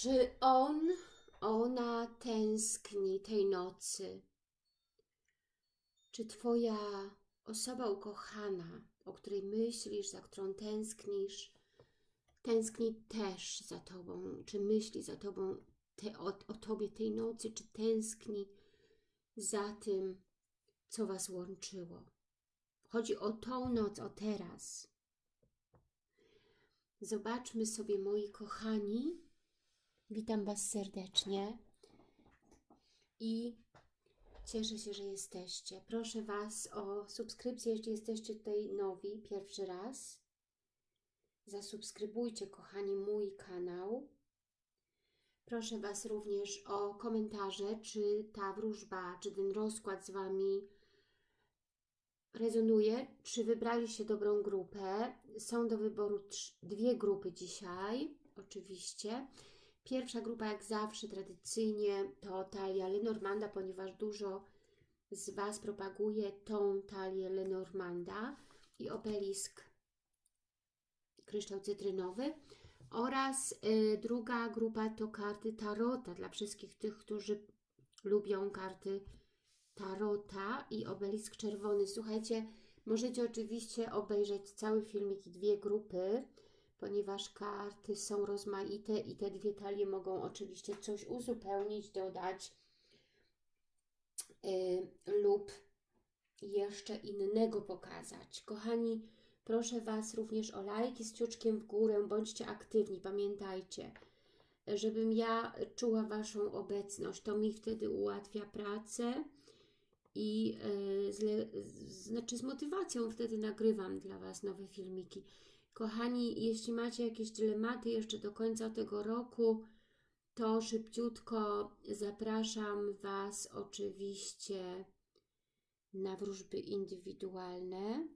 Czy on, ona tęskni tej nocy? Czy Twoja osoba ukochana, o której myślisz, za którą tęsknisz, tęskni też za Tobą? Czy myśli za Tobą, te, o, o Tobie tej nocy? Czy tęskni za tym, co Was łączyło? Chodzi o tą noc, o teraz. Zobaczmy sobie, moi kochani. Witam Was serdecznie i cieszę się, że jesteście. Proszę Was o subskrypcję, jeśli jesteście tutaj nowi, pierwszy raz. Zasubskrybujcie, kochani, mój kanał. Proszę Was również o komentarze, czy ta wróżba, czy ten rozkład z Wami rezonuje, czy wybraliście dobrą grupę. Są do wyboru dwie grupy dzisiaj, oczywiście. Pierwsza grupa, jak zawsze, tradycyjnie, to talia Lenormanda, ponieważ dużo z Was propaguje tą talię Lenormanda i obelisk kryształ cytrynowy. Oraz y, druga grupa to karty Tarota, dla wszystkich tych, którzy lubią karty Tarota i obelisk czerwony. Słuchajcie, możecie oczywiście obejrzeć cały filmik i dwie grupy, ponieważ karty są rozmaite i te dwie talie mogą oczywiście coś uzupełnić, dodać yy, lub jeszcze innego pokazać. Kochani, proszę Was również o lajki z ciuczkiem w górę, bądźcie aktywni, pamiętajcie, żebym ja czuła Waszą obecność, to mi wtedy ułatwia pracę i yy, z, znaczy z motywacją wtedy nagrywam dla Was nowe filmiki. Kochani, jeśli macie jakieś dylematy jeszcze do końca tego roku, to szybciutko zapraszam Was oczywiście na wróżby indywidualne.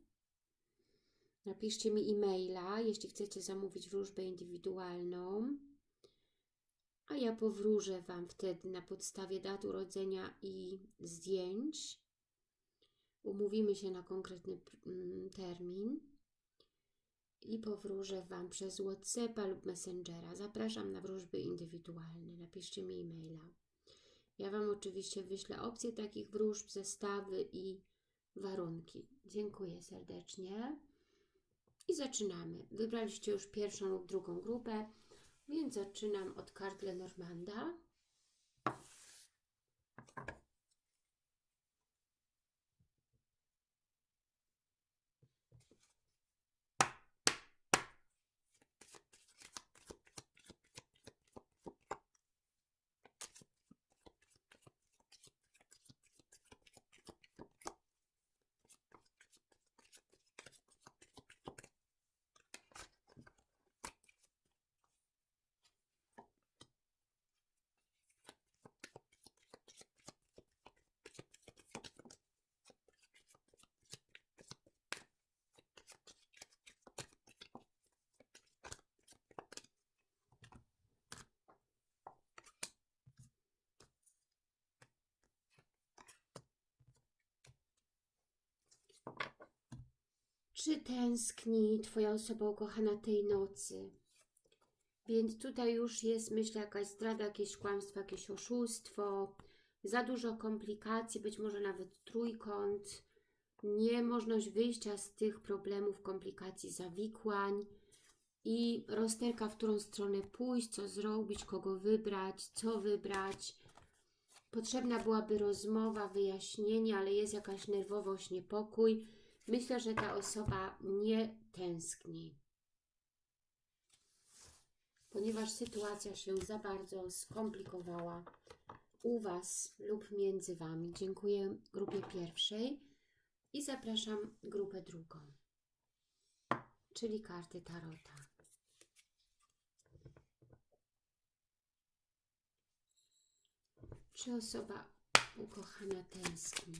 Napiszcie mi e-maila, jeśli chcecie zamówić wróżbę indywidualną. A ja powróżę Wam wtedy na podstawie dat urodzenia i zdjęć. Umówimy się na konkretny mm, termin i powróżę Wam przez Whatsappa lub Messengera. Zapraszam na wróżby indywidualne. Napiszcie mi e-maila. Ja Wam oczywiście wyślę opcje takich wróżb, zestawy i warunki. Dziękuję serdecznie. I zaczynamy. Wybraliście już pierwszą lub drugą grupę, więc zaczynam od kart Lenormanda. Czy tęskni Twoja osoba ukochana tej nocy? Więc tutaj już jest, myślę, jakaś zdrada, jakieś kłamstwo, jakieś oszustwo, za dużo komplikacji, być może nawet trójkąt, niemożność wyjścia z tych problemów, komplikacji, zawikłań i rozterka, w którą stronę pójść, co zrobić, kogo wybrać, co wybrać. Potrzebna byłaby rozmowa, wyjaśnienie, ale jest jakaś nerwowość, niepokój Myślę, że ta osoba nie tęskni, ponieważ sytuacja się za bardzo skomplikowała u Was lub między Wami. Dziękuję grupie pierwszej i zapraszam grupę drugą, czyli karty Tarota. Czy osoba ukochana tęskni?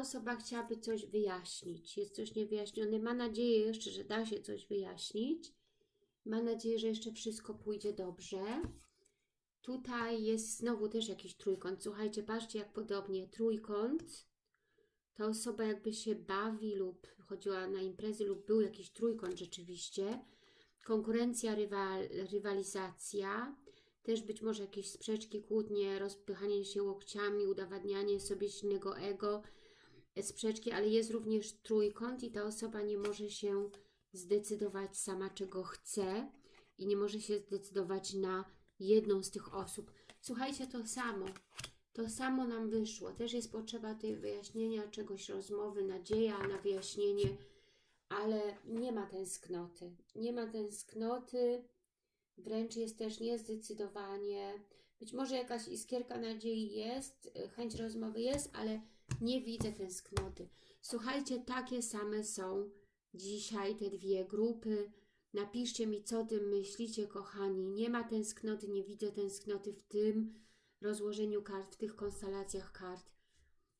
Osoba chciałaby coś wyjaśnić. Jest coś niewyjaśnione. Ma nadzieję jeszcze, że da się coś wyjaśnić. Ma nadzieję, że jeszcze wszystko pójdzie dobrze. Tutaj jest znowu też jakiś trójkąt. Słuchajcie, patrzcie jak podobnie. Trójkąt. Ta osoba jakby się bawi lub chodziła na imprezy lub był jakiś trójkąt rzeczywiście. Konkurencja, rywal, rywalizacja. Też być może jakieś sprzeczki, kłótnie, rozpychanie się łokciami, udowadnianie sobie silnego ego, sprzeczki, ale jest również trójkąt i ta osoba nie może się zdecydować sama, czego chce i nie może się zdecydować na jedną z tych osób. Słuchajcie, to samo. To samo nam wyszło. Też jest potrzeba tej wyjaśnienia czegoś, rozmowy, nadzieja na wyjaśnienie, ale nie ma tęsknoty. Nie ma tęsknoty, wręcz jest też niezdecydowanie. Być może jakaś iskierka nadziei jest, chęć rozmowy jest, ale nie widzę tęsknoty. Słuchajcie, takie same są dzisiaj te dwie grupy. Napiszcie mi, co tym myślicie, kochani. Nie ma tęsknoty, nie widzę tęsknoty w tym rozłożeniu kart, w tych konstelacjach kart.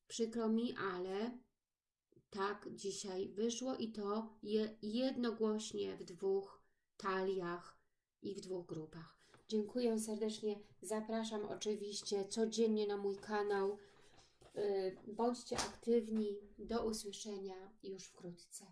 Przykro mi, ale tak dzisiaj wyszło i to je, jednogłośnie w dwóch taliach i w dwóch grupach. Dziękuję serdecznie. Zapraszam oczywiście codziennie na mój kanał. Yy, Bądźcie aktywni. Do usłyszenia już wkrótce.